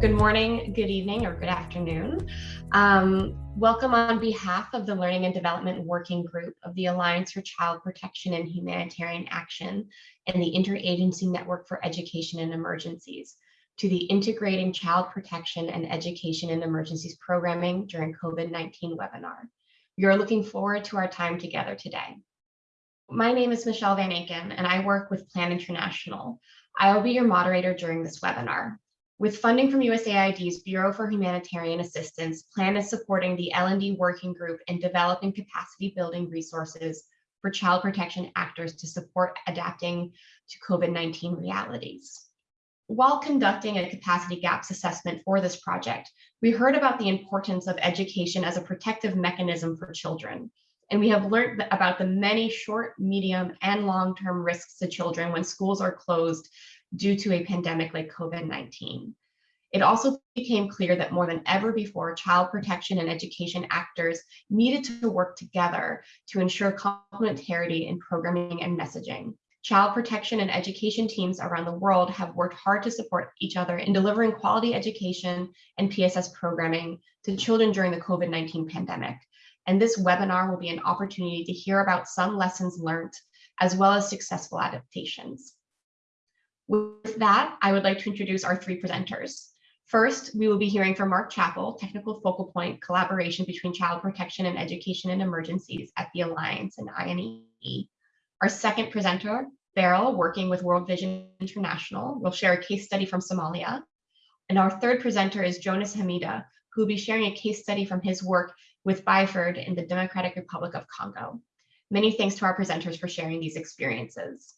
Good morning, good evening, or good afternoon. Um, welcome on behalf of the Learning and Development Working Group of the Alliance for Child Protection and Humanitarian Action and the Interagency Network for Education in Emergencies to the Integrating Child Protection and Education in Emergencies programming during COVID-19 webinar. We are looking forward to our time together today. My name is Michelle Van Aken, and I work with Plan International. I will be your moderator during this webinar. With funding from USAID's Bureau for Humanitarian Assistance, PLAN is supporting the L&D Working Group in developing capacity building resources for child protection actors to support adapting to COVID-19 realities. While conducting a capacity gaps assessment for this project, we heard about the importance of education as a protective mechanism for children. And we have learned about the many short, medium, and long-term risks to children when schools are closed due to a pandemic like COVID-19. It also became clear that more than ever before, child protection and education actors needed to work together to ensure complementarity in programming and messaging. Child protection and education teams around the world have worked hard to support each other in delivering quality education and PSS programming to children during the COVID-19 pandemic. And this webinar will be an opportunity to hear about some lessons learned, as well as successful adaptations. With that, I would like to introduce our three presenters. First, we will be hearing from Mark Chapple, Technical Focal Point Collaboration between Child Protection and Education in Emergencies at the Alliance and INEE. Our second presenter, Beryl, working with World Vision International, will share a case study from Somalia. And our third presenter is Jonas Hamida, who will be sharing a case study from his work with Byford in the Democratic Republic of Congo. Many thanks to our presenters for sharing these experiences.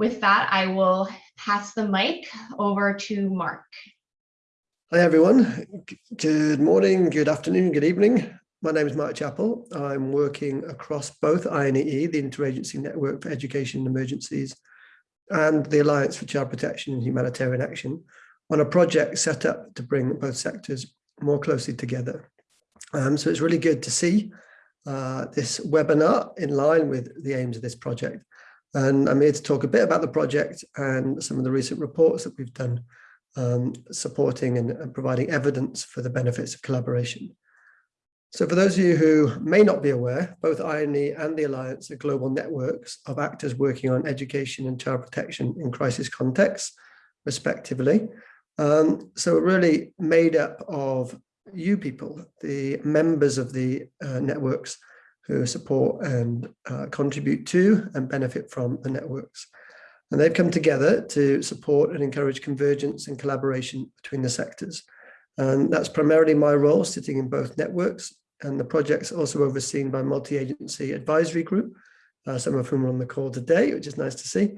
With that, I will pass the mic over to Mark. Hi, everyone. Good morning, good afternoon, good evening. My name is Mark Chapple. I'm working across both INEE, the Interagency Network for Education and Emergencies, and the Alliance for Child Protection and Humanitarian Action on a project set up to bring both sectors more closely together. Um, so it's really good to see uh, this webinar in line with the aims of this project. And I'm here to talk a bit about the project and some of the recent reports that we've done um, supporting and, and, providing evidence for the benefits of collaboration. So for those of you who may not be aware, both INEE and the Alliance are global networks of actors working on education and child protection in crisis contexts, respectively. Um, so we're really made up of you people, the members of the uh, networks who support and uh, contribute to and benefit from the networks. And they've come together to support and encourage convergence and collaboration between the sectors. And that's primarily my role sitting in both networks and the project's also overseen by multi-agency advisory group, uh, some of whom are on the call today, which is nice to see,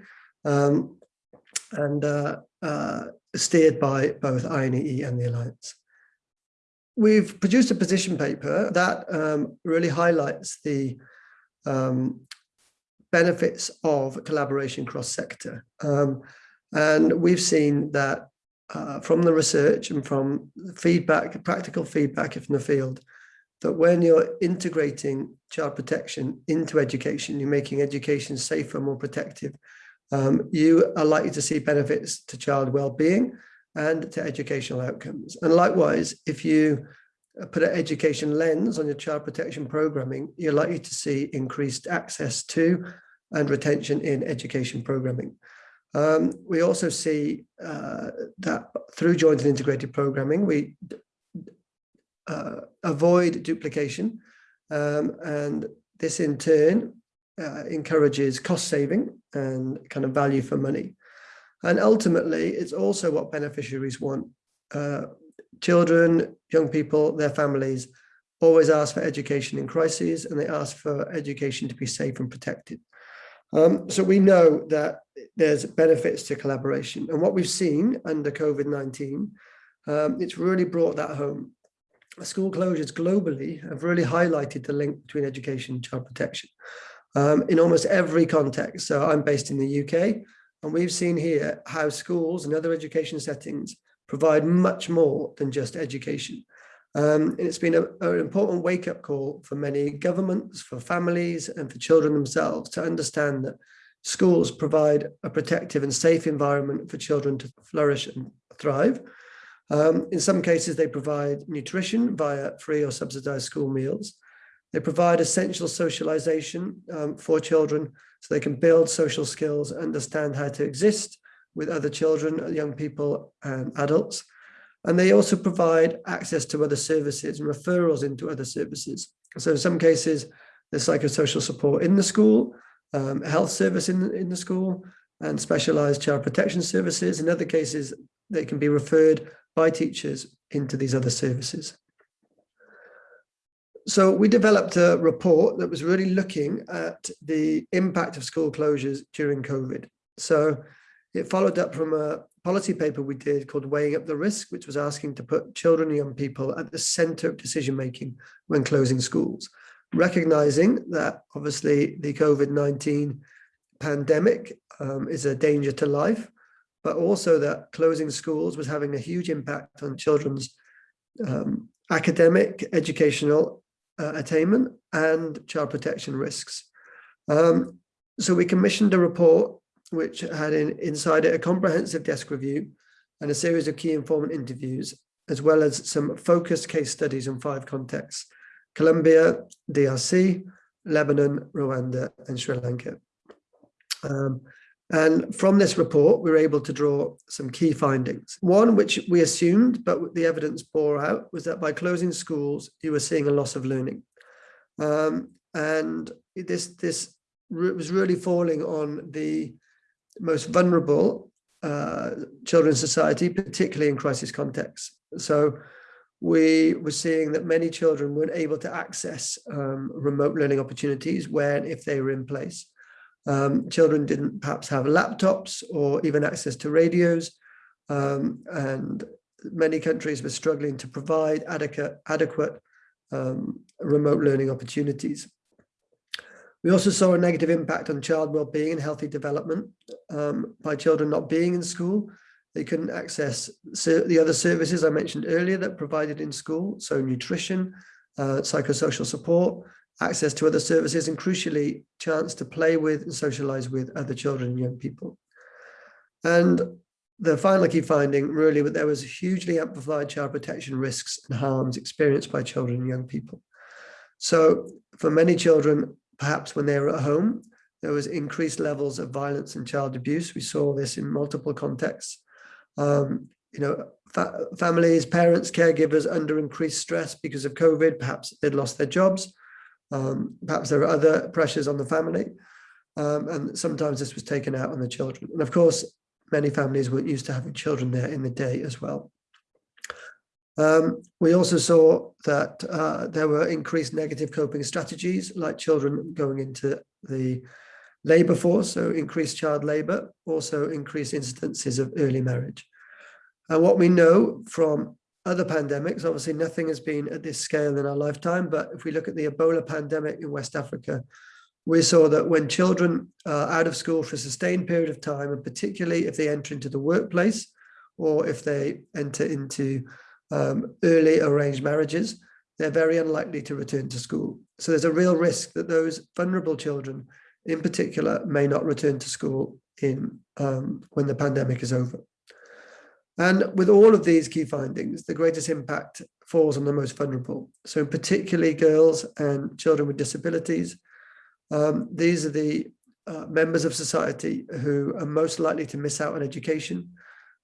um, and uh, uh, steered by both INEE and the Alliance. We've produced a position paper that um, really highlights the um, benefits of collaboration cross-sector. Um, and we've seen that uh, from the research and from feedback, practical feedback from the field, that when you're integrating child protection into education, you're making education safer, more protective, um, you are likely to see benefits to child well-being and to educational outcomes. And likewise, if you uh, put an education lens on your child protection programming, you're likely to see increased access to and retention in education programming. Um, we also see uh, that through joint and integrated programming, we uh, avoid duplication um, and this in turn uh, encourages cost saving and kind of value for money. And ultimately, it's also what beneficiaries want. Uh, children, young people, their families always ask for education in crises and they ask for education to be safe and protected. Um, so we know that there's benefits to collaboration and what we've seen under COVID-19, um, it's really brought that home. School closures globally have really highlighted the link between education and child protection um, in almost every context. So I'm based in the UK and we've seen here how schools and other education settings provide much more than just education. Um, and it's been an important wake-up call for many governments, for families and for children themselves to understand that schools provide a protective and safe environment for children to flourish and thrive. Um, in some cases, they provide nutrition via free or subsidized school meals. They provide essential socialization um, for children so they can build social skills, understand how to exist with other children, young people and adults. And they also provide access to other services and referrals into other services. So in some cases, there's psychosocial support in the school, um, health service in, in the school, and specialized child protection services. In other cases, they can be referred by teachers into these other services. So we developed a report that was really looking at the impact of school closures during COVID. So it followed up from a policy paper we did called Weighing Up the Risk, which was asking to put children and young people at the center of decision making when closing schools, recognizing that obviously the COVID-19 pandemic um, is a danger to life, but also that closing schools was having a huge impact on children's um, academic, educational uh, attainment and child protection risks. Um, so we commissioned a report which had in, inside it a comprehensive desk review and a series of key informant interviews, as well as some focused case studies in five contexts, Colombia, DRC, Lebanon, Rwanda, and Sri Lanka. Um, and from this report, we were able to draw some key findings. One, which we assumed, but the evidence bore out, was that by closing schools, you were seeing a loss of learning. Um, and this, this was really falling on the most vulnerable uh, children in society, particularly in crisis contexts. So we were seeing that many children weren't able to access um, remote learning opportunities when, if they were in place. Um, children didn't perhaps have laptops or even access to radios. Um, and many countries were struggling to provide adequate, adequate um, remote learning opportunities. We also saw a negative impact on child well-being and healthy development um, by children not being in school. They couldn't access the other services I mentioned earlier that provided in school, so nutrition, uh, psychosocial support, access to other services, and crucially, chance to play with and socialize with other children and young people. And the final key finding really that there was hugely amplified child protection risks and harms experienced by children and young people. So for many children, perhaps when they were at home, there was increased levels of violence and child abuse. We saw this in multiple contexts. Um, you know, fa families, parents, caregivers under increased stress because of COVID, perhaps they'd lost their jobs. Um, perhaps there are other pressures on the family. Um, and sometimes this was taken out on the children. And of course, many families weren't used to having children there in the day as well. Um, we also saw that uh, there were increased negative coping strategies like children going into the labour force, so increased child labour, also increased incidences of early marriage. And what we know from other pandemics, obviously nothing has been at this scale in our lifetime, but if we look at the Ebola pandemic in West Africa, we saw that when children are out of school for a sustained period of time, and particularly if they enter into the workplace or if they enter into um, early arranged marriages, they're very unlikely to return to school. So there's a real risk that those vulnerable children in particular may not return to school in um, when the pandemic is over. And with all of these key findings, the greatest impact falls on the most vulnerable. So particularly girls and children with disabilities. Um, these are the uh, members of society who are most likely to miss out on education,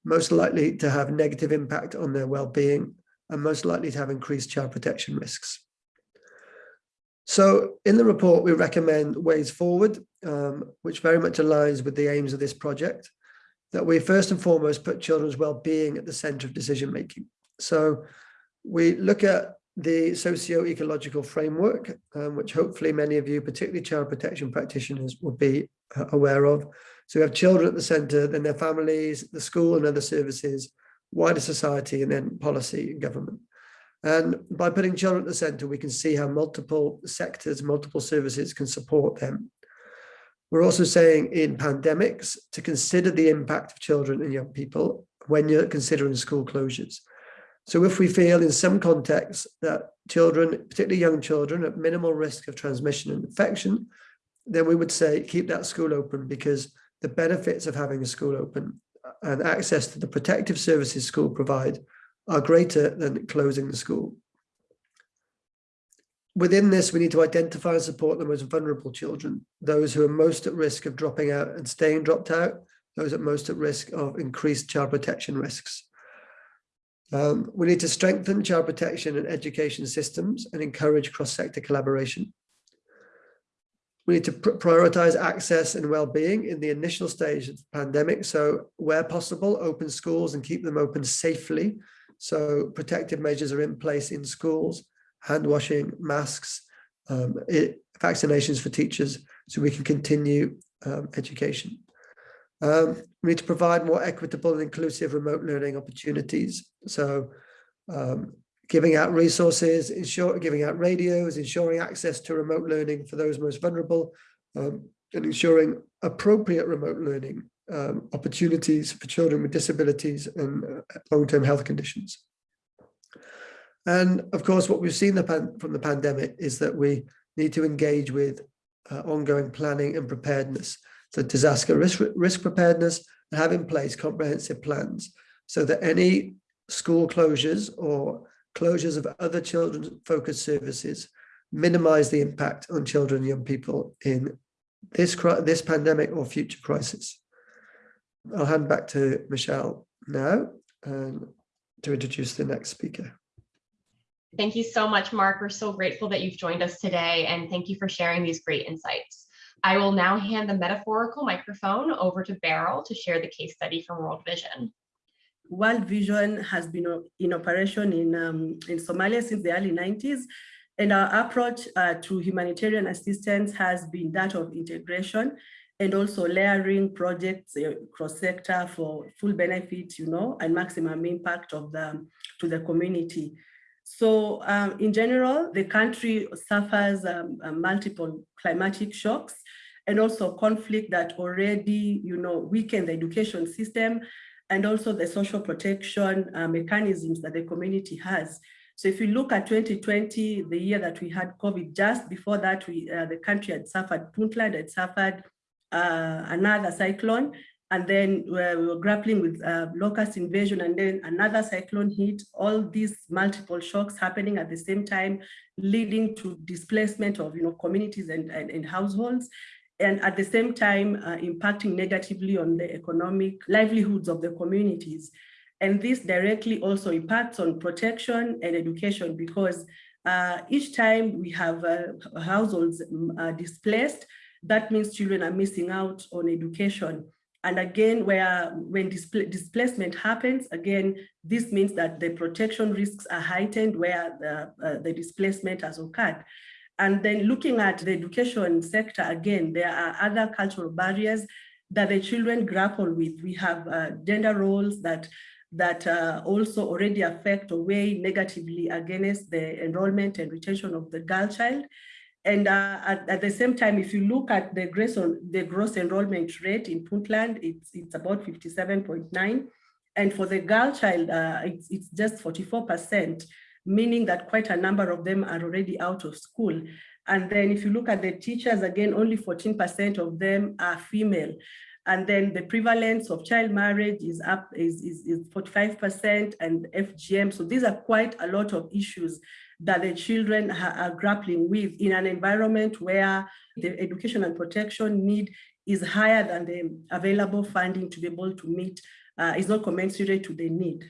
most likely to have negative impact on their well-being and most likely to have increased child protection risks. So in the report, we recommend ways forward, um, which very much aligns with the aims of this project, that we first and foremost put children's well-being at the center of decision making. So we look at the socio-ecological framework, um, which hopefully many of you, particularly child protection practitioners, will be uh, aware of. So we have children at the centre, then their families, the school and other services, wider society, and then policy and government. And by putting children at the centre, we can see how multiple sectors, multiple services can support them. We're also saying in pandemics to consider the impact of children and young people when you're considering school closures. So if we feel in some contexts that children, particularly young children, at minimal risk of transmission and infection, then we would say keep that school open because the benefits of having a school open and access to the protective services school provide are greater than closing the school. Within this, we need to identify and support the most vulnerable children, those who are most at risk of dropping out and staying dropped out, those at most at risk of increased child protection risks. Um, we need to strengthen child protection and education systems and encourage cross-sector collaboration. We need to pr prioritize access and well-being in the initial stage of the pandemic. So where possible, open schools and keep them open safely. So protective measures are in place in schools, hand washing, masks, um, it, vaccinations for teachers, so we can continue um, education. Um, we need to provide more equitable and inclusive remote learning opportunities. So um, giving out resources, ensure, giving out radios, ensuring access to remote learning for those most vulnerable, um, and ensuring appropriate remote learning um, opportunities for children with disabilities and uh, long-term health conditions. And of course, what we've seen the from the pandemic is that we need to engage with uh, ongoing planning and preparedness. So disaster risk, risk preparedness and have in place comprehensive plans so that any school closures or closures of other children's focused services minimize the impact on children and young people in this, this pandemic or future crisis. I'll hand back to Michelle now um, to introduce the next speaker. Thank you so much, Mark. We're so grateful that you've joined us today and thank you for sharing these great insights. I will now hand the metaphorical microphone over to Beryl to share the case study from World Vision. World Vision has been in operation in, um, in Somalia since the early 90s, and our approach uh, to humanitarian assistance has been that of integration and also layering projects uh, cross-sector for full benefit, you know, and maximum impact of the to the community. So um, in general, the country suffers um, uh, multiple climatic shocks and also conflict that already, you know, weaken the education system and also the social protection uh, mechanisms that the community has. So if you look at 2020, the year that we had COVID, just before that, we uh, the country had suffered, Puntland had suffered uh, another cyclone, and then we were grappling with uh, locust invasion, and then another cyclone hit, all these multiple shocks happening at the same time, leading to displacement of you know, communities and, and, and households and at the same time uh, impacting negatively on the economic livelihoods of the communities. And this directly also impacts on protection and education because uh, each time we have uh, households uh, displaced, that means children are missing out on education. And again, where when displ displacement happens, again, this means that the protection risks are heightened where the, uh, the displacement has occurred. And then looking at the education sector, again, there are other cultural barriers that the children grapple with. We have uh, gender roles that that uh, also already affect or weigh negatively against the enrollment and retention of the girl child. And uh, at, at, the same time, if you look at the gross, the gross enrollment rate in Puntland, it's, it's about 57.9. And for the girl child, uh, it's, it's just 44% meaning that quite a number of them are already out of school. And then if you look at the teachers, again, only 14% of them are female. And then the prevalence of child marriage is up, is, is, is 45% and FGM. So these are quite a lot of issues that the children are grappling with in an environment where the education and protection need is higher than the available funding to be able to meet, uh, is not commensurate to the need.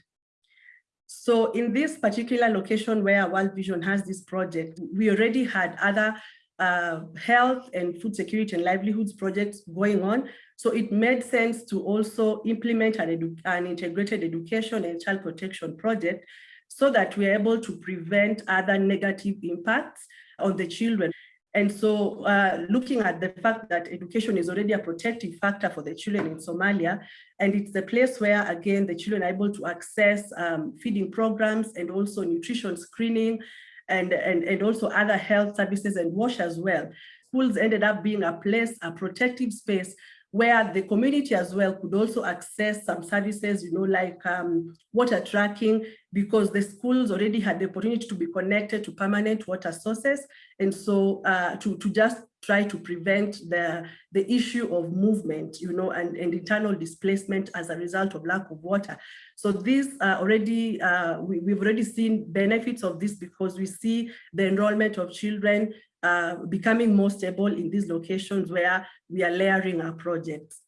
So in this particular location where World Vision has this project, we already had other uh, health and food security and livelihoods projects going on. So it made sense to also implement an, an integrated education and child protection project so that we're able to prevent other negative impacts on the children. And so uh, looking at the fact that education is already a protective factor for the children in Somalia, and it's the place where, again, the children are able to access um, feeding programs and also nutrition screening and, and, and also other health services and wash as well. Schools ended up being a place, a protective space where the community as well could also access some services, you know, like um, water trucking, because the schools already had the opportunity to be connected to permanent water sources. And so uh, to, to just try to prevent the, the issue of movement, you know, and, and internal displacement as a result of lack of water. So this uh, already, uh, we, we've already seen benefits of this because we see the enrollment of children uh, becoming more stable in these locations where we are layering our projects.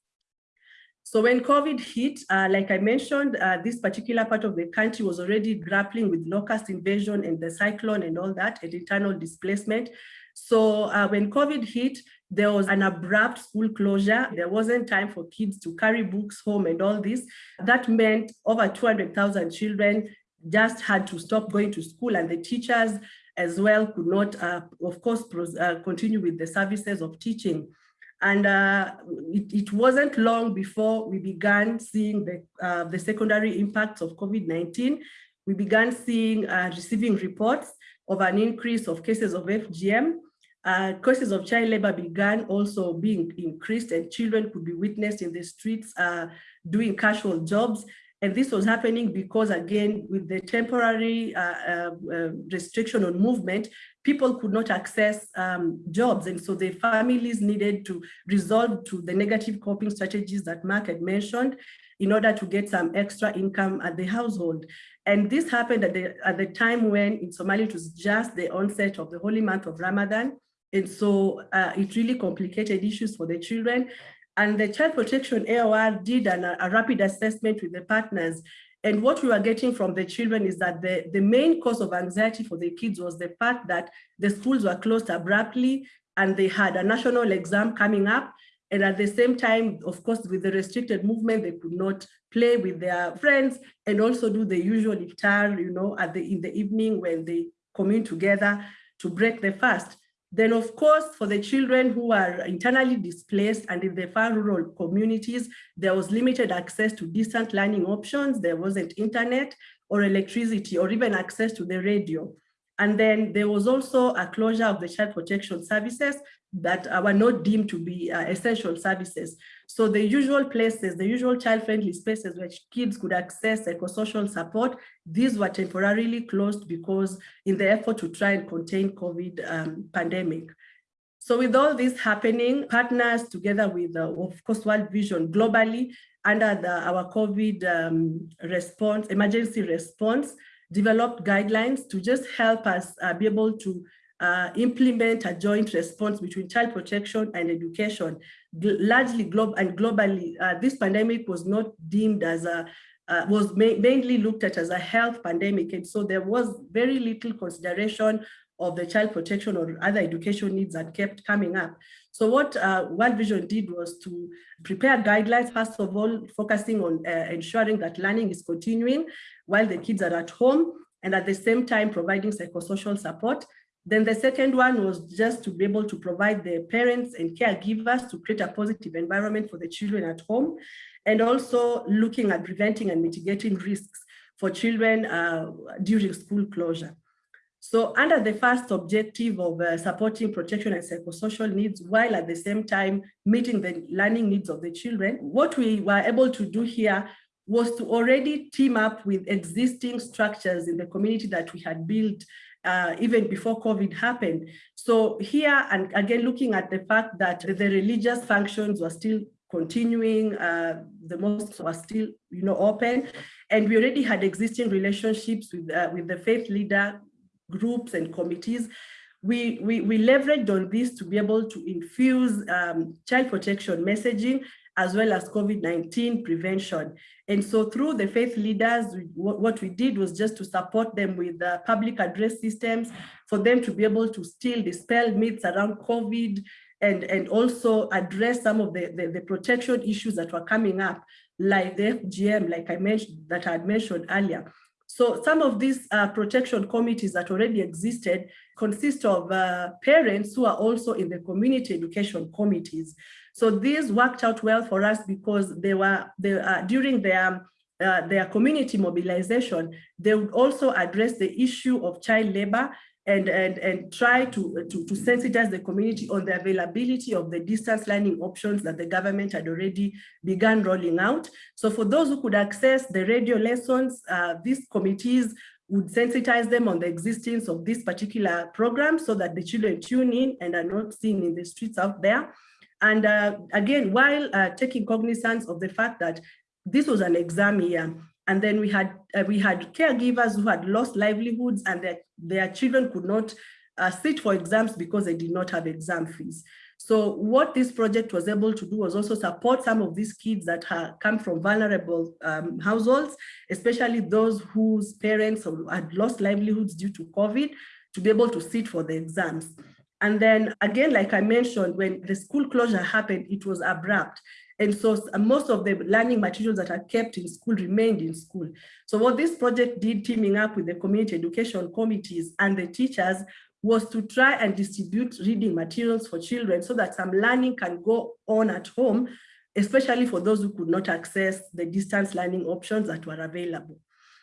So when COVID hit, uh, like I mentioned, uh, this particular part of the country was already grappling with locust invasion and the cyclone and all that and internal displacement. So uh, when COVID hit, there was an abrupt school closure. There wasn't time for kids to carry books home and all this. That meant over 200,000 children just had to stop going to school and the teachers as well could not, uh, of course, uh, continue with the services of teaching. And uh, it, it, wasn't long before we began seeing the, the secondary impacts of COVID-19. We began seeing, receiving reports of an increase of cases of FGM. Uh, cases of child labor began also being increased and children could be witnessed in the streets uh, doing casual jobs. And this was happening because, again, with the temporary uh, uh, uh, restriction on movement, people could not access um, jobs. And so the families needed to resolve to the negative coping strategies that Mark had mentioned in order to get some extra income at the household. And this happened at the, at the time when in Somalia, it was just the onset of the holy month of Ramadan. And so uh, it really complicated issues for the children. And the Child Protection AOR did an, a rapid assessment with the partners. And what we were getting from the children is that the, the main cause of anxiety for the kids was the fact that the schools were closed abruptly and they had a national exam coming up. And at the same time, of course, with the restricted movement, they could not play with their friends and also do the usual iftar, you know, at the in the evening when they commune together to break the fast. Then, of course, for the children who are internally displaced and in the far rural communities, there was limited access to distant learning options. There wasn't internet or electricity or even access to the radio. And then there was also a closure of the child protection services that were not deemed to be uh, essential services. So the usual places, the usual child-friendly spaces where kids could access psychosocial support, these were temporarily closed because in the effort to try and contain COVID um, pandemic. So with all this happening, partners together with, uh, of course, World Vision globally under the, our COVID um, response, emergency response, developed guidelines to just help us uh, be able to uh, implement a joint response between child protection and education. largely global and globally, uh, this pandemic was not deemed as a, uh, was ma mainly looked at as a health pandemic. And so there was very little consideration of the child protection or other education needs that kept coming up. So what uh, World Vision did was to prepare guidelines, first of all, focusing on uh, ensuring that learning is continuing while the kids are at home, and at the same time providing psychosocial support. Then the second one was just to be able to provide the parents and caregivers to create a positive environment for the children at home, and also looking at preventing and mitigating risks for children uh, during school closure. So under the first objective of uh, supporting protection and psychosocial needs, while at the same time meeting the learning needs of the children, what we were able to do here was to already team up with existing structures in the community that we had built uh, even before COVID happened. So here, and again, looking at the fact that the religious functions were still continuing, uh, the mosques were still, you know, open, and we already had existing relationships with, uh, with the faith leader groups and committees. We, we, we leveraged on this to be able to infuse um, child protection messaging as well as COVID-19 prevention. And so through the faith leaders, what we did was just to support them with public address systems for them to be able to still dispel myths around COVID and, and also address some of the, the, the protection issues that were coming up, like the FGM, like I mentioned, that I had mentioned earlier. So some of these uh, protection committees that already existed consist of uh, parents who are also in the community education committees. So these worked out well for us because they were they, uh, during their uh, their community mobilization, they would also address the issue of child labor and, and, and try to, to, to sensitize the community on the availability of the distance learning options that the government had already begun rolling out. So for those who could access the radio lessons, uh, these committees would sensitize them on the existence of this particular program so that the children tune in and are not seen in the streets out there. And uh, again, while uh, taking cognizance of the fact that this was an exam year, and then we had uh, we had caregivers who had lost livelihoods and their, their children could not uh, sit for exams because they did not have exam fees. So what this project was able to do was also support some of these kids that come from vulnerable um, households, especially those whose parents had lost livelihoods due to COVID, to be able to sit for the exams. And then again, like I mentioned, when the school closure happened, it was abrupt. And so most of the learning materials that are kept in school remained in school. So what this project did, teaming up with the community education committees and the teachers, was to try and distribute reading materials for children so that some learning can go on at home, especially for those who could not access the distance learning options that were available.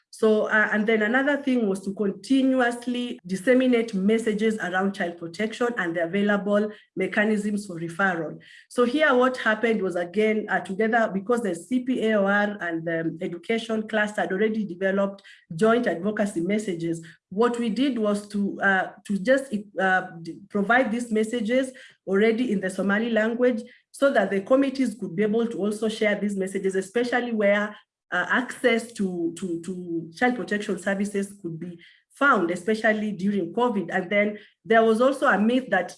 So, uh, and then another thing was to continuously disseminate messages around child protection and the available mechanisms for referral. So here what happened was again, uh, together because the CPAOR and the education cluster had already developed joint advocacy messages, what we did was to, uh, to just uh, provide these messages already in the Somali language so that the committees could be able to also share these messages, especially where uh, access to, to, to child protection services could be found, especially during COVID. And then there was also a myth that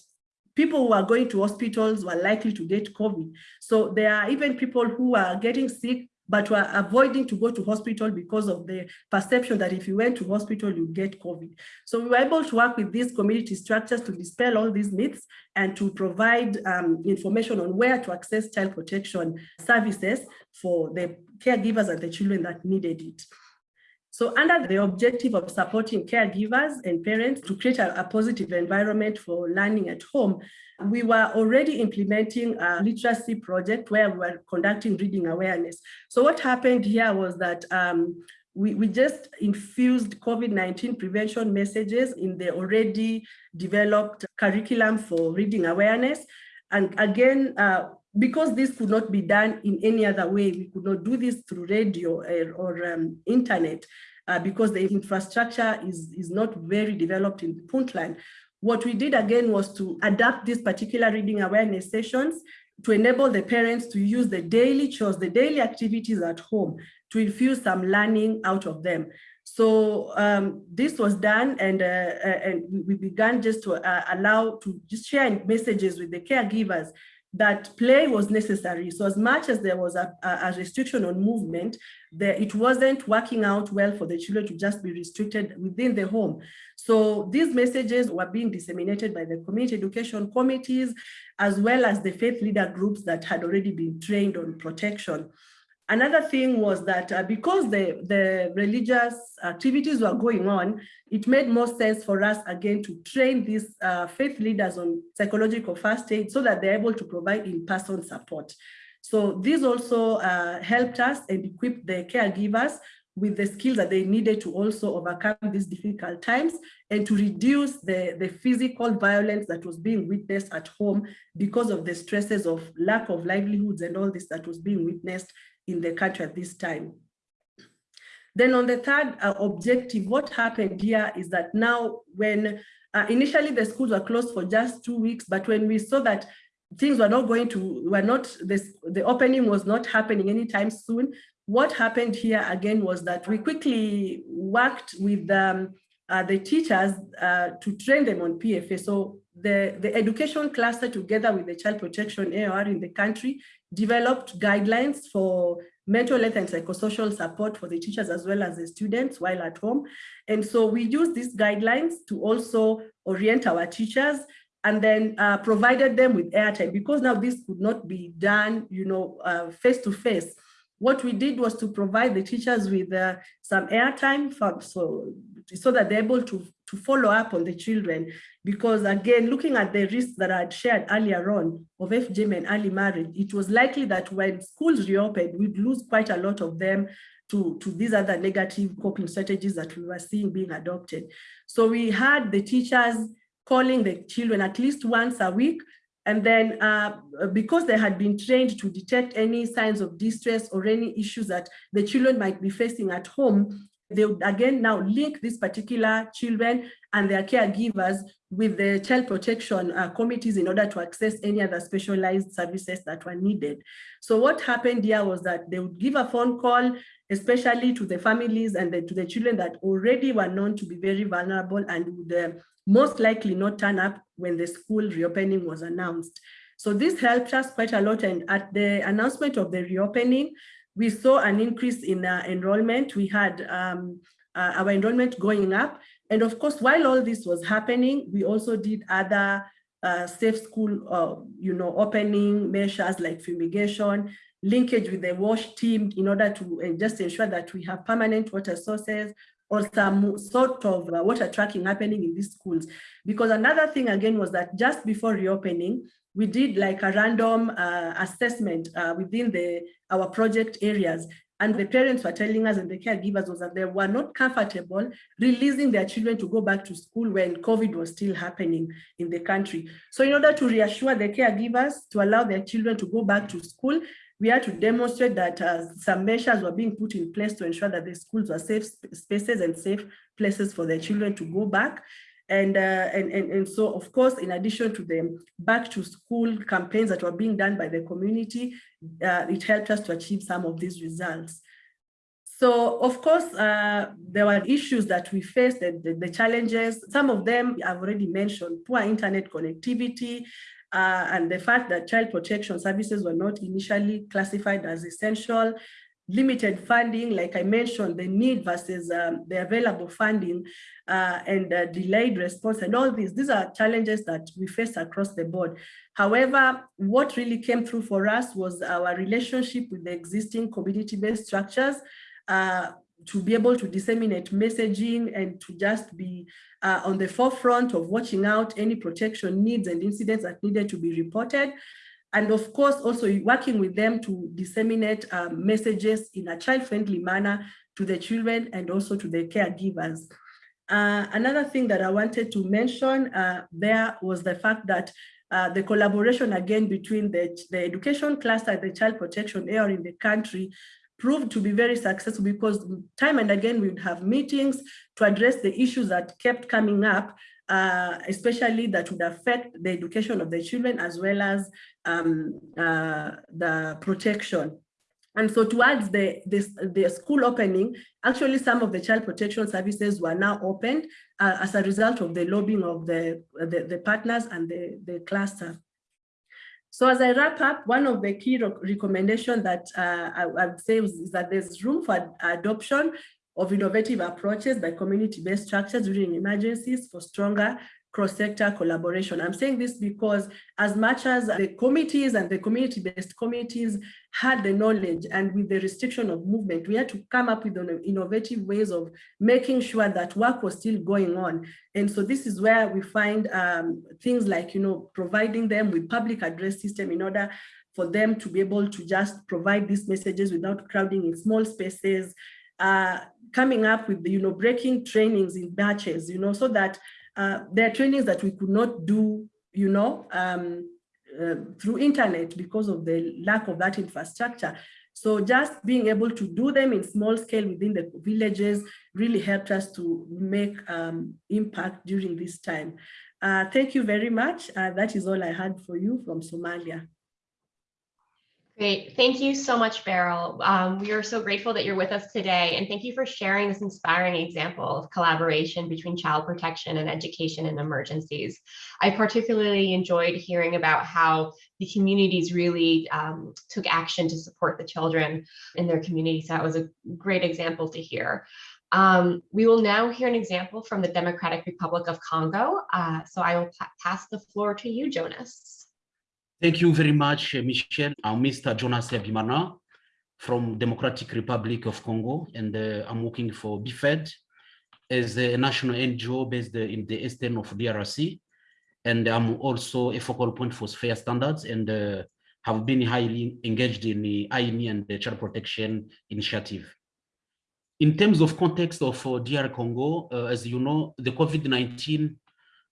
people who are going to hospitals were likely to get COVID. So there are even people who are getting sick but were avoiding to go to hospital because of the perception that if you went to hospital, you get COVID. So we were able to work with these community structures to dispel all these myths and to provide um, information on where to access child protection services for the caregivers and the children that needed it. So under the objective of supporting caregivers and parents to create a, a, positive environment for learning at home, we were already implementing a literacy project where we were conducting reading awareness. So what happened here was that um, we, we just infused COVID-19 prevention messages in the already developed curriculum for reading awareness. And again, uh, because this could not be done in any other way, we could not do this through radio or, or um, internet uh, because the infrastructure is, is not very developed in Puntland. What we did again was to adapt these particular reading awareness sessions to enable the parents to use the daily chores, the daily activities at home to infuse some learning out of them. So um, this was done and, uh, uh and we began just to uh, allow to just share messages with the caregivers that play was necessary. So as much as there was a, a restriction on movement, there, it wasn't working out well for the children to just be restricted within the home. So these messages were being disseminated by the community education committees, as well as the faith leader groups that had already been trained on protection. Another thing was that uh, because the, the religious activities were going on, it made more sense for us again to train these uh, faith leaders on psychological first aid so that they're able to provide in-person support. So this also uh, helped us and equipped the caregivers with the skills that they needed to also overcome these difficult times and to reduce the, the physical violence that was being witnessed at home because of the stresses of lack of livelihoods and all this that was being witnessed in the country at this time. Then on the third uh, objective, what happened here is that now when uh, initially the schools were closed for just two weeks, but when we saw that things were not going to, were not, this, the opening was not happening anytime soon, what happened here again was that we quickly worked with um, uh, the teachers uh, to train them on PFA. So the, the education cluster together with the child protection AOR in the country developed guidelines for mental health and psychosocial support for the teachers as well as the students while at home. And so we use these guidelines to also orient our teachers and then uh, provided them with airtime because now this could not be done, you know, uh, face to face what we did was to provide the teachers with uh, some airtime for, so, so that they're able to, to follow up on the children. Because again, looking at the risks that I had shared earlier on of FGM and early marriage, it was likely that when schools reopened, we'd lose quite a lot of them to, to these other negative coping strategies that we were seeing being adopted. So we had the teachers calling the children at least once a week and then uh, because they had been trained to detect any signs of distress or any issues that the children might be facing at home, they would again now link these particular children and their caregivers with the child protection uh, committees in order to access any other specialized services that were needed. So what happened here was that they would give a phone call, especially to the families and the, to the children that already were known to be very vulnerable and would uh, most likely not turn up when the school reopening was announced. So this helped us quite a lot. And at the announcement of the reopening, we saw an increase in uh, enrollment. We had um, uh, our enrollment going up. And of course, while all this was happening, we also did other uh, safe school, uh, you know, opening measures like fumigation, linkage with the WASH team in order to uh, just ensure that we have permanent water sources, or some sort of uh, water trucking happening in these schools. Because another thing again was that just before reopening, we did like a random uh, assessment uh, within the our project areas. And the parents were telling us and the caregivers was that they were not comfortable releasing their children to go back to school when COVID was still happening in the country. So in order to reassure the caregivers to allow their children to go back to school, we had to demonstrate that uh, some measures were being put in place to ensure that the schools were safe spaces and safe places for their children to go back. And, uh, and, and, and so, of course, in addition to the back to school campaigns that were being done by the community, uh, it helped us to achieve some of these results. So, of course, uh, there were issues that we faced, the, the, the, challenges. Some of them I've already mentioned, poor internet connectivity, uh, and the fact that child protection services were not initially classified as essential, limited funding, like I mentioned, the need versus um, the available funding uh, and uh, delayed response and all these, these are challenges that we face across the board. However, what really came through for us was our relationship with the existing community-based structures, uh, to be able to disseminate messaging and to just be uh, on the forefront of watching out any protection needs and incidents that needed to be reported. And of course, also working with them to disseminate um, messages in a child-friendly manner to the children and also to the caregivers. Uh, another thing that I wanted to mention uh, there was the fact that uh, the collaboration again between the, the education cluster and the child protection area in the country proved to be very successful because time and again we would have meetings to address the issues that kept coming up, uh, especially that would affect the education of the children as well as um, uh, the protection. And so towards the, the school opening, actually some of the child protection services were now opened uh, as a result of the lobbying of the, the, the partners and the, the cluster. So as I wrap up, one of the key recommendations that uh, I, would say is that there's room for adoption of innovative approaches by community-based structures during emergencies for stronger cross-sector collaboration. I'm saying this because as much as the committees and the community-based committees had the knowledge and with the restriction of movement, we had to come up with innovative ways of making sure that work was still going on. And so this is where we find um, things like, you know, providing them with public address system in order for them to be able to just provide these messages without crowding in small spaces, uh, coming up with, you know, breaking trainings in batches, you know, so that uh, there are trainings that we could not do, you know, um, uh, through internet because of the lack of that infrastructure. So just being able to do them in small scale within the villages really helped us to make um, impact during this time. Uh, thank you very much. Uh, that is all I had for you from Somalia. Great. Thank you so much, Beryl. Um, we are so grateful that you're with us today. And thank you for sharing this inspiring example of collaboration between child protection and education in emergencies. I particularly enjoyed hearing about how the communities really um, took action to support the children in their communities. So that was a great example to hear. Um, we will now hear an example from the Democratic Republic of Congo. Uh, so I will pass the floor to you, Jonas. Thank you very much, Michelle. I'm Mr. Jonas Ebimana from Democratic Republic of Congo, and uh, I'm working for BFED as a national NGO based in the eastern of DRC. And I'm also a focal point for Sphere standards and uh, have been highly engaged in the INEE and the child protection initiative. In terms of context of uh, DR Congo, uh, as you know, the COVID-19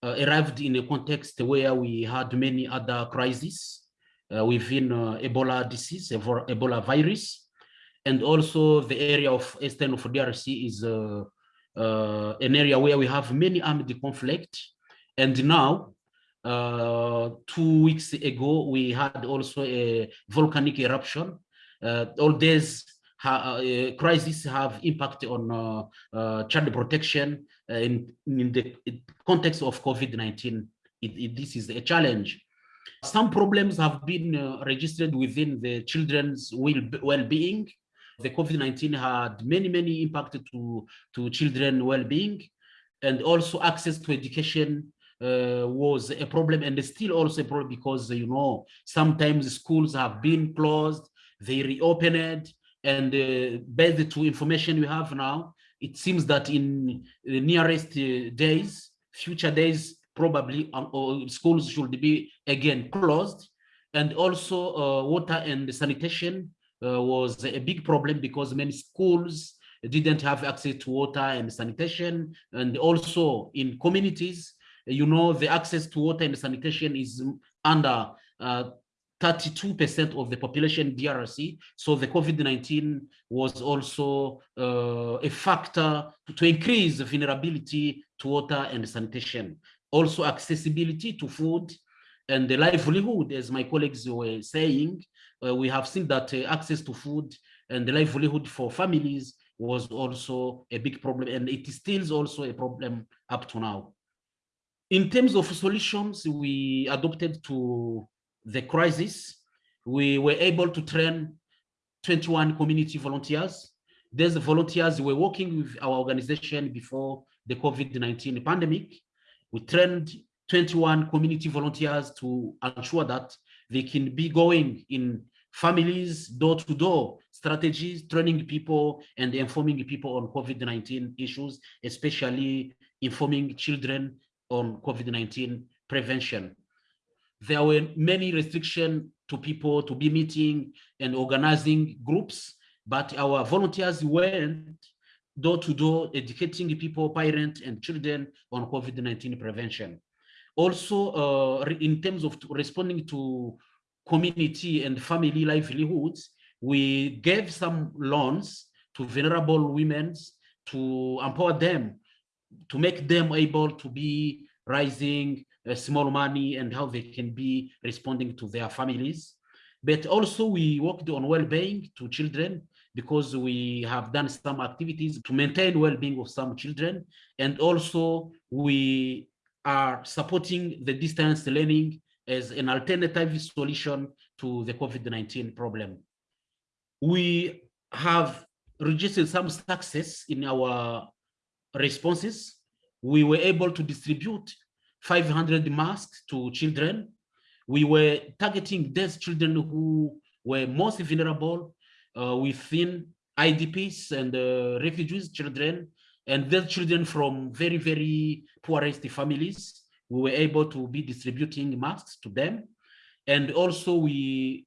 uh, arrived in a context where we had many other crises uh, within uh, Ebola disease, Ebola virus, and also the area of eastern of DRC is uh, an area where we have many armed conflict. And now, two weeks ago, we had also a volcanic eruption. all these uh, crises have impact on uh, uh, child protection in, in the context of COVID-19. this is a challenge. Some problems have been registered within the children's well-being. The COVID-19 had many, many impact to, to children well-being and also access to education uh, was a problem and still also a problem because you know sometimes schools have been closed they reopened and uh, based to information we have now, it seems that in the nearest uh, days, future days, probably um, schools should be again closed. And also uh, water and sanitation uh, was a big problem because many schools didn't have access to water and sanitation. And also in communities, you know, the access to water and sanitation is under uh, 32% of the population DRC. So the COVID-19 was also uh, a factor to increase the vulnerability to water and sanitation. Also accessibility to food and the livelihood, as my colleagues were saying, uh, we have seen that uh, access to food and the livelihood for families was also a big problem and it still also a problem up to now. In terms of solutions, we adopted to the crisis, we were able to train 21 community volunteers. These volunteers were working with our organization before the COVID-19 pandemic. We trained 21 community volunteers to ensure that they can be going in families, door-to-door -door strategies, training people and informing people on COVID-19 issues, especially informing children on COVID-19 prevention there were many restrictions to people to be meeting and organizing groups, but our volunteers went door to door educating people, parents and children on COVID-19 prevention. Also, uh, in terms of responding to community and family livelihoods, we gave some loans to vulnerable women to empower them, to make them able to be rising small money and how they can be responding to their families. But also we worked on well-being to children because we have done some activities to maintain well-being of some children. And also we are supporting the distance learning as an alternative solution to the COVID-19 problem. We have registered some success in our responses. We were able to distribute 500 masks to children. We were targeting those children who were most vulnerable uh, within IDPs and uh, refugees children, and those children from very, very poorest families. We were able to be distributing masks to them. And also we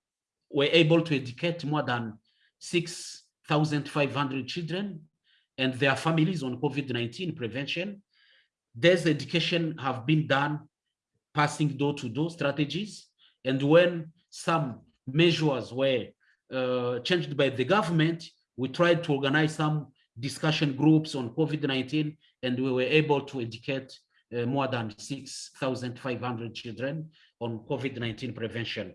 were able to educate more than 6,500 children and their families on COVID-19 prevention this education have been done passing door-to-door -door strategies. And when some measures were uh, changed by the government, we tried to organize some discussion groups on COVID-19, and we were able to educate uh, more than 6,500 children on COVID-19 prevention.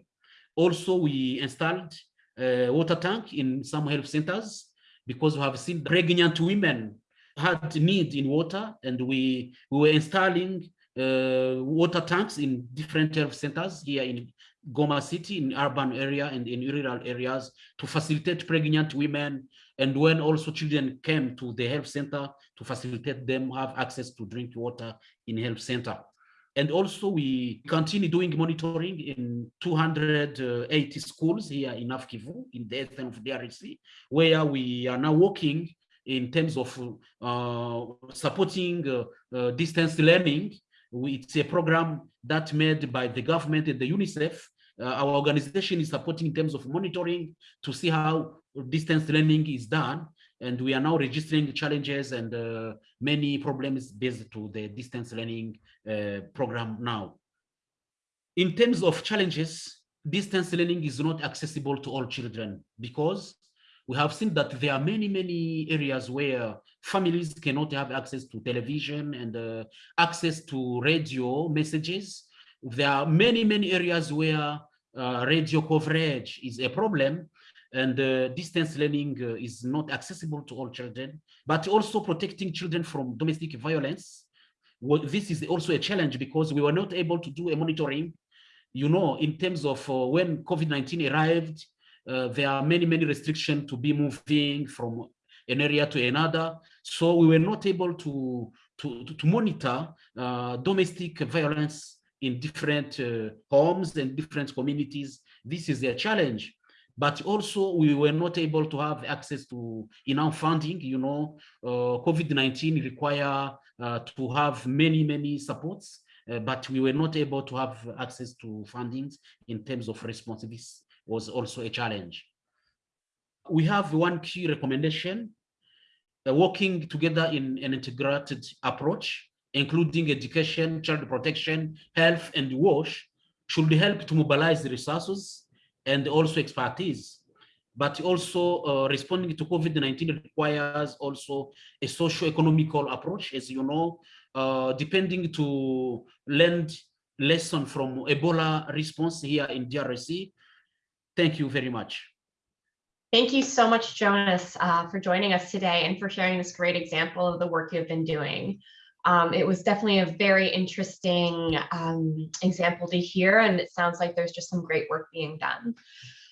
Also, we installed a water tank in some health centers because we have seen pregnant women had need in water and we, we were installing uh, water tanks in different health centers here in Goma city, in urban area and in rural areas to facilitate pregnant women. And when also children came to the health center to facilitate them have access to drink water in health center. And also we continue doing monitoring in 280 schools here in Afkivu, in the eastern of DRC, where we are now working in terms of uh, supporting uh, uh, distance learning. It's a program that made by the government and the UNICEF. Our organization is supporting in terms of monitoring to see how distance learning is done. And we are now registering challenges and uh, many problems based to the distance learning uh, program now. In terms of challenges, distance learning is not accessible to all children because we have seen that there are many, many areas where families cannot have access to television and uh, access to radio messages. There are many, many areas where uh, radio coverage is a problem and uh, distance learning uh, is not accessible to all children, but also protecting children from domestic violence. Well, this is also a challenge because we were not able to do a monitoring, you know, in terms of uh, when COVID-19 arrived, uh, there are many, many restrictions to be moving from an area to another. So we were not able to, to, to monitor uh, domestic violence in different uh, homes and different communities. This is a challenge. But also we were not able to have access to enough funding, you know, uh, COVID-19 require uh, to have many, many supports, uh, but we were not able to have access to fundings in terms of responsiveness was also a challenge. We have one key recommendation, uh, working together in an integrated approach, including education, child protection, health, and WASH, should help to mobilize the resources and also expertise. But also uh, responding to COVID-19 requires also a socio-economical approach, as you know, uh, depending to learn lesson from Ebola response here in DRC, Thank you very much. Thank you so much, Jonas, uh, for joining us today and for sharing this great example of the work you've been doing. Um, it was definitely a very interesting um, example to hear, and it sounds like there's just some great work being done.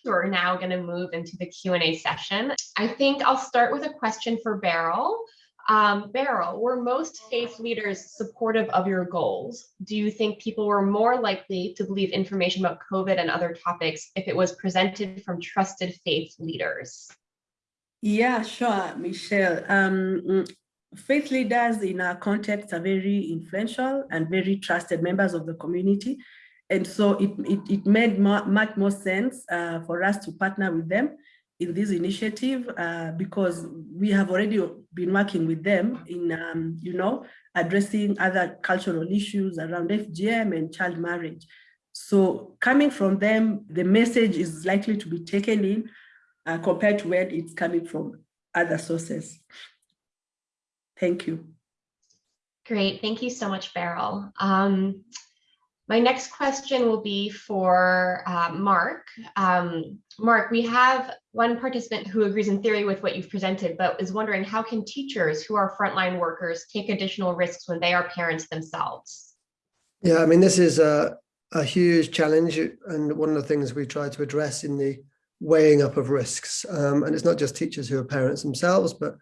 We're now going to move into the Q&A session. I think I'll start with a question for Beryl. Um, Beryl, were most faith leaders supportive of your goals? Do you think people were more likely to believe information about COVID and other topics if it was presented from trusted faith leaders? Yeah, sure, Michelle. Um, mm, faith leaders in our context are very influential and very trusted members of the community. And so it, it, it made more, much more sense uh, for us to partner with them in this initiative uh, because we have already been working with them in, um, you know, addressing other cultural issues around FGM and child marriage. So coming from them, the message is likely to be taken in uh, compared to where it's coming from other sources. Thank you. Great, thank you so much, Beryl. Um, my next question will be for uh, Mark. Um, Mark, we have one participant who agrees in theory with what you've presented, but is wondering how can teachers who are frontline workers take additional risks when they are parents themselves? Yeah, I mean, this is a, a huge challenge and one of the things we try to address in the weighing up of risks. Um, and it's not just teachers who are parents themselves, but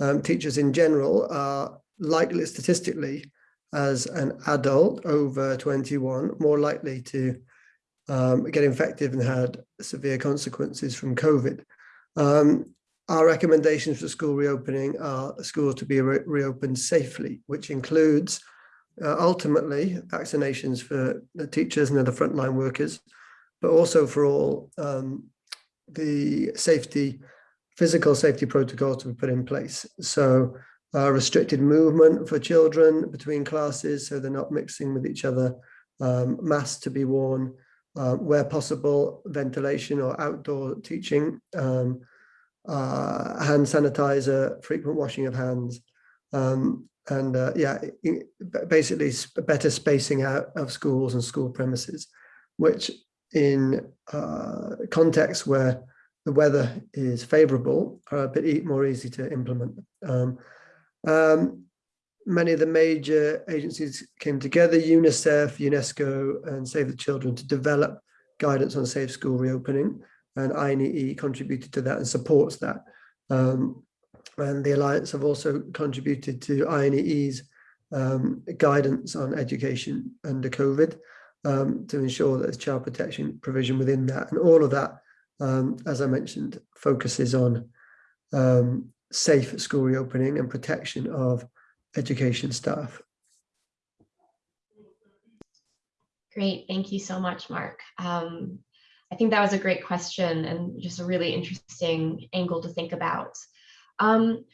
um, teachers in general are likely statistically as an adult over 21 more likely to um, get infected and had severe consequences from COVID. Um, our recommendations for school reopening are schools to be re reopened safely, which includes uh, ultimately vaccinations for the teachers and other frontline workers, but also for all um, the safety, physical safety protocols to be put in place. So uh, restricted movement for children between classes so they're not mixing with each other, um, masks to be worn, uh, where possible, ventilation or outdoor teaching, um, uh, hand sanitizer, frequent washing of hands, um, and uh, yeah, basically better spacing out of schools and school premises, which in uh, contexts where the weather is favorable are a bit more easy to implement. Um, um, many of the major agencies came together, UNICEF, UNESCO, and Save the Children to develop guidance on safe school reopening. And INEE contributed to that and supports that. Um, and the Alliance have also contributed to INEE's um, guidance on education under COVID um, to ensure that there's child protection provision within that. And all of that, um, as I mentioned, focuses on um, safe school reopening and protection of education staff. Great, thank you so much, Mark. Um, I think that was a great question and just a really interesting angle to think about. Um,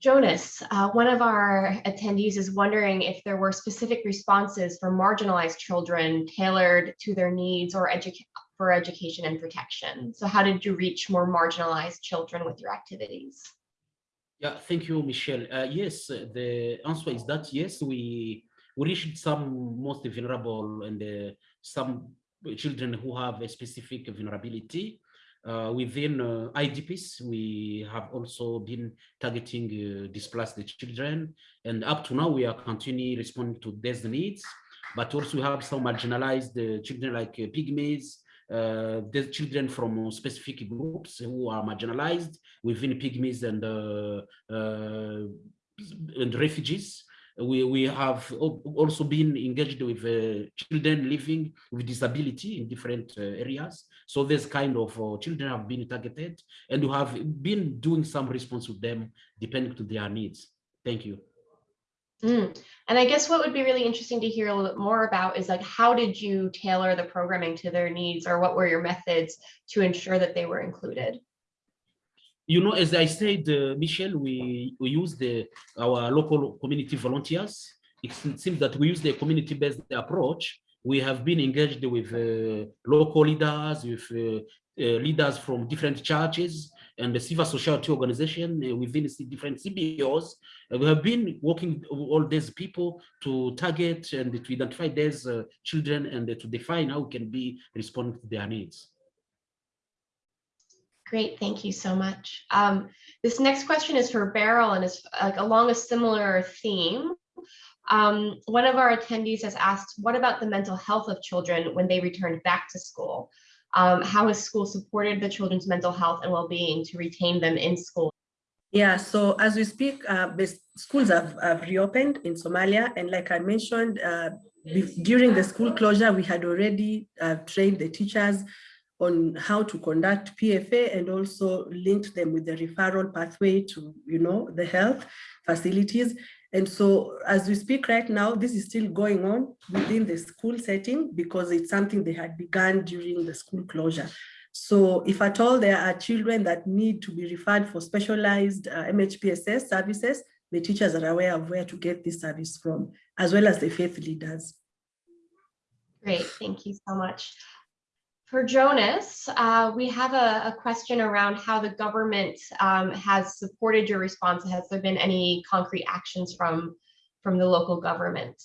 Jonas, uh, one of our attendees is wondering if there were specific responses for marginalized children tailored to their needs or educa for education and protection. So how did you reach more marginalized children with your activities? Yeah, thank you, Michelle. Uh, yes, uh, the answer is that yes, we we reached some most vulnerable and uh, some children who have a specific vulnerability. Uh, within uh, IDPs, we have also been targeting uh, displaced children, and up to now we are continuing responding to these needs. But also we have some marginalized children like pygmies, uh, the children from specific groups who are marginalized within pygmies and and refugees we, we have also been engaged with uh, children living with disability in different uh, areas. So this kind of uh, children have been targeted and we have been doing some response with them depending to their needs. Thank you. Mm. And I guess what would be really interesting to hear a little bit more about is like, how did you tailor the programming to their needs or what were your methods to ensure that they were included? you know, as I said, uh, Michelle, we, we use the our local community volunteers. It seems that we use the community-based approach. We have been engaged with uh, local leaders, with uh, uh leaders from different churches and the civil society organization uh, within different CBOs. we have been working with all these people to target and to identify these uh, children and to define how we can be responding to their needs. Great, thank you so much. Um, this next question is for Beryl and is like along a similar theme. Um, one of our attendees has asked, what about the mental health of children when they returned back to school? Um, how has school supported the children's mental health and well-being to retain them in school? Yeah, so as we speak, uh, schools have, have, reopened in Somalia. And like I mentioned, uh, during the school closure, we had already uh, trained the teachers on how to conduct PFA and also linked them with the referral pathway to, you know, the health facilities. And so as we speak right now, this is still going on within the school setting because it's something they had begun during the school closure. So if at all there are children that need to be referred for specialized uh, MHPSS services, the teachers are aware of where to get this service from, as well as the faith leaders. Great, thank you so much. For Jonas, uh, we have a, a, question around how the government um, has supported your response. Has there been any concrete actions from, from the local government?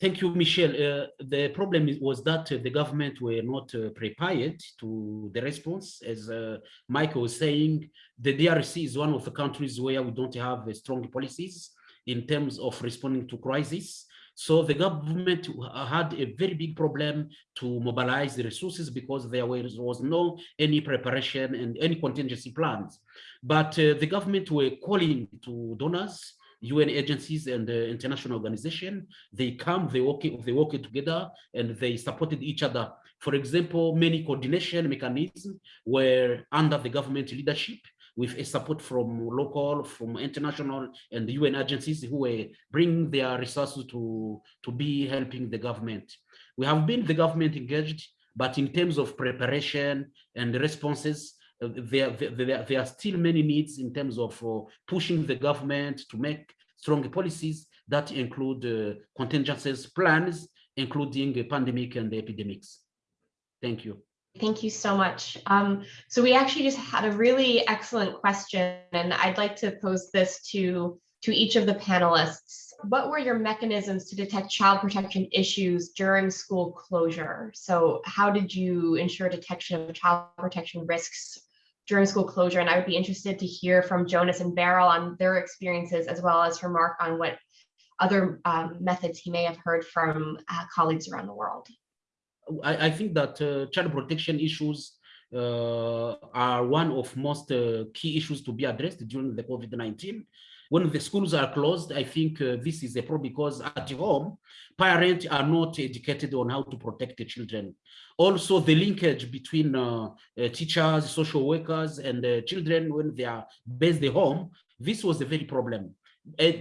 Thank you, Michelle. Uh, the problem was that uh, the government were not uh, prepared to the response. As uh, Michael was saying, the DRC is one of the countries where we don't have uh, strong policies in terms of responding to crisis. So the government had a very big problem to mobilize the resources because there was, was no any preparation and any contingency plans. But uh, the government were calling to donors, UN agencies and international organization. They come, they work, they work together and they supported each other. For example, many coordination mechanisms were under the government leadership with support from local, from international and UN agencies who were bringing their resources to, to be helping the government. We have been the government engaged, but in terms of preparation and responses, uh, there, there, there, are still many needs in terms of uh, pushing the government to make strong policies that include uh, contingencies plans, including pandemic and epidemics. Thank you. Thank you so much. Um, so we actually just had a really excellent question, and I'd like to pose this to, to each of the panelists. What were your mechanisms to detect child protection issues during school closure? So how did you ensure detection of child protection risks during school closure? And I would be interested to hear from Jonas and Beryl on their experiences, as well as from Mark on what other um, methods he may have heard from uh, colleagues around the world. I, I think that uh, child protection issues uh, are one of most uh, key issues to be addressed during the COVID-19. when the schools are closed, I think uh, this is a problem because at home, parents are not educated on how to protect the children. Also, the linkage between uh, uh, teachers, social workers, and children when they are based at home, this was a very problem.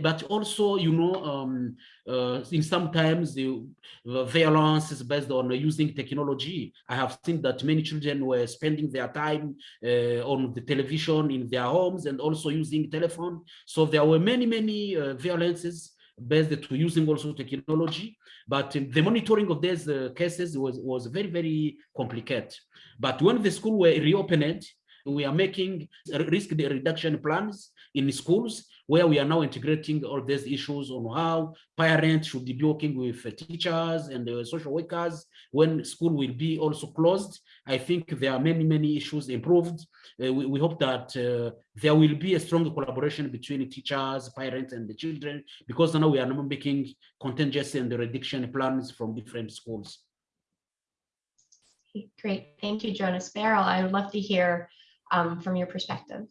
But also, you know, um, uh, in sometimes the, the violence is based on using technology. I have seen that many children were spending their time uh, on the television in their homes and also using telephone. So there were many, many uh, violences based to using also technology. But the monitoring of these uh, cases was, was very, very complicated. But when the school were reopened, we are making risk reduction plans in schools where we are now integrating all these issues on how parents should be working with teachers and the social workers when school will be also closed. I think there are many, many issues improved. Uh, we, we, hope that uh, there will be a strong collaboration between teachers, parents, and the children, because now we are now making contingency and the reduction plans from different schools. Great, thank you, Jonas Beryl. I would love to hear um, from your perspective.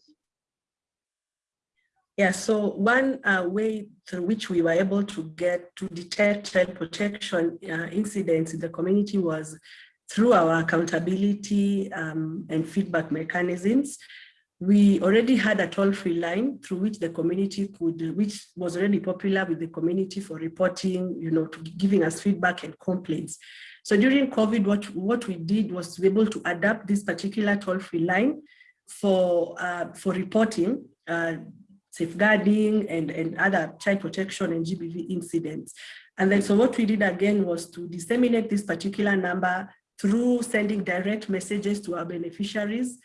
Yeah, so one uh, way through which we were able to get to detect child protection uh, incidents in the community was through our accountability um, and feedback mechanisms. We already had a toll-free line through which the community could, which was already popular with the community for reporting, you know, to giving us feedback and complaints. So during COVID, what, what we did was to be able to adapt this particular toll-free line for, uh, for reporting uh, safeguarding and, and other child protection and GBV incidents. And then so what we did again was to disseminate this particular number through sending direct messages to our beneficiaries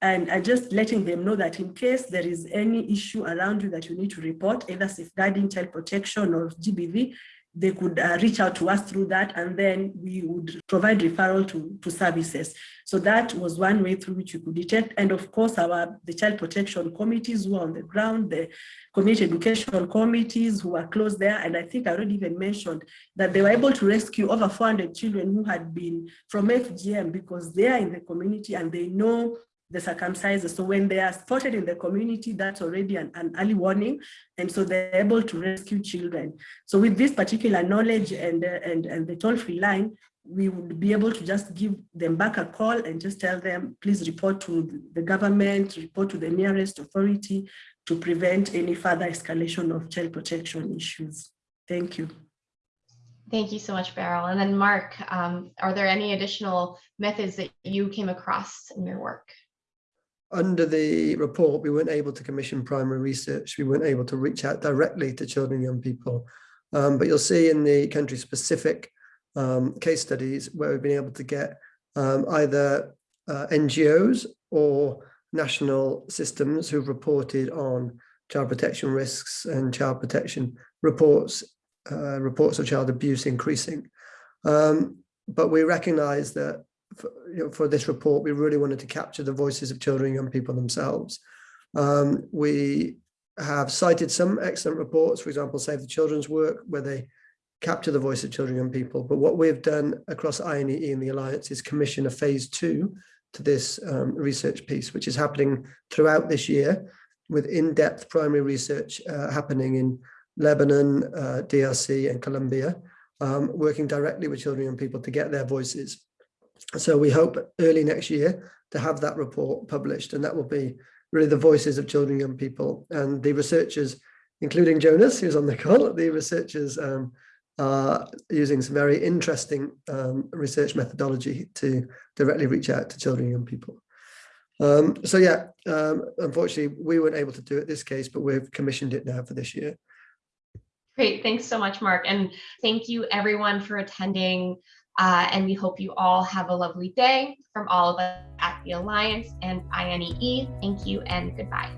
and, and just letting them know that in case there is any issue around you that you need to report, either safeguarding child protection or GBV, they could uh, reach out to us through that and then we would provide referral to, to services. So that was one way through which we could detect. And of course, our the child protection committees who are on the ground, the community education committees who are close there. And I think I already even mentioned that they were able to rescue over 400 children who had been from FGM because they are in the community and they know the circumcised. So when they are spotted in the community, that's already an, an, early warning. And so they're able to rescue children. So with this particular knowledge and, uh, and, and the toll-free line, we would be able to just give them back a call and just tell them, please report to the government, report to the nearest authority to prevent any further escalation of child protection issues. Thank you. Thank you so much, Beryl. And then Mark, um, are there any additional methods that you came across in your work? Under the report, we weren't able to commission primary research. We weren't able to reach out directly to children and young people. Um, but you'll see in the country specific um, case studies where we've been able to get um, either uh, NGOs or national systems who've reported on child protection risks and child protection reports, uh, reports of child abuse increasing. Um, but we recognize that you know, for this report, we really wanted to capture the voices of children and young people themselves. Um, we have cited some excellent reports, for example, Save the Children's work, where they capture the voice of children and young people. But what we've done across INEE and the Alliance is commission a phase two to this um, research piece, which is happening throughout this year with in-depth primary research uh, happening in Lebanon, uh, DRC and Colombia, um, working directly with children and people to get their voices. So we hope early next year to have that report published and that will be really the voices of children and young people and the researchers, including Jonas, who's on the call, the researchers um, are using some very interesting um, research methodology to directly reach out to children and young people. Um, so yeah, um, unfortunately, we weren't able to do it this case, but we've commissioned it now for this year. Great, thanks so much, Mark. And thank you everyone for attending. Uh, and we hope you all have a lovely day from all of us at the Alliance and INEE. Thank you and goodbye.